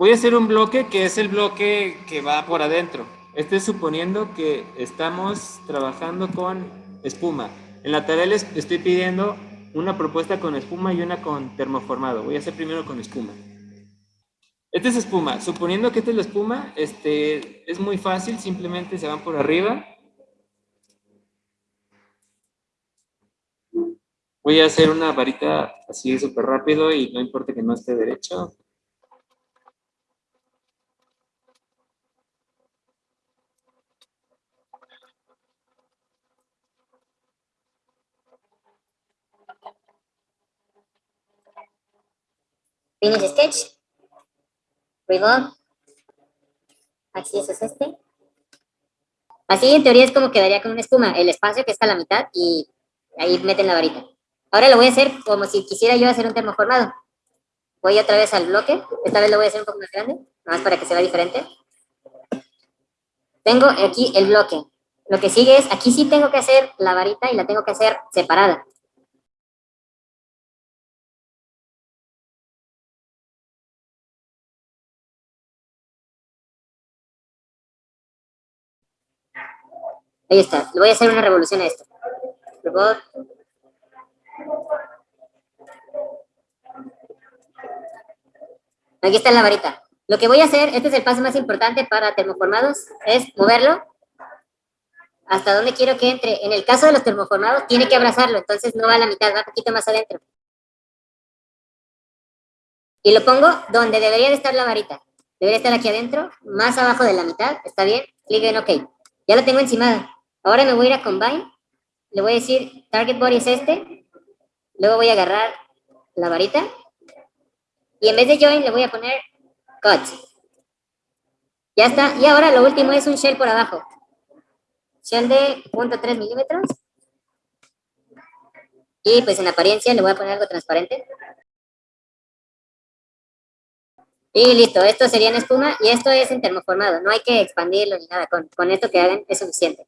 Voy a hacer un bloque que es el bloque que va por adentro. Este es suponiendo que estamos trabajando con espuma. En la tarea les estoy pidiendo una propuesta con espuma y una con termoformado. Voy a hacer primero con espuma. Este es espuma. Suponiendo que esta es la espuma, este, es muy fácil, simplemente se van por arriba. Voy a hacer una varita así súper rápido y no importa que no esté derecho. Finish sketch. Reload. Así es este. Así en teoría es como quedaría con una espuma, el espacio que está a la mitad y ahí meten la varita. Ahora lo voy a hacer como si quisiera yo hacer un termoformado. Voy otra vez al bloque, esta vez lo voy a hacer un poco más grande, nada más para que se vea diferente. Tengo aquí el bloque. Lo que sigue es, aquí sí tengo que hacer la varita y la tengo que hacer separada. Ahí está. Le voy a hacer una revolución a esto. Aquí está la varita. Lo que voy a hacer, este es el paso más importante para termoformados, es moverlo hasta donde quiero que entre. En el caso de los termoformados, tiene que abrazarlo, entonces no va a la mitad, va un poquito más adentro. Y lo pongo donde debería de estar la varita. Debería estar aquí adentro, más abajo de la mitad, ¿está bien? Clic en OK. Ya lo tengo encimada. Ahora me voy a ir a Combine, le voy a decir Target Body es este, luego voy a agarrar la varita, y en vez de Join le voy a poner Cut. Ya está, y ahora lo último es un shell por abajo. Shell de 0.3 milímetros. Y pues en apariencia le voy a poner algo transparente. Y listo, esto sería en espuma y esto es en termoformado. No hay que expandirlo ni nada. Con, con esto que hagan es suficiente.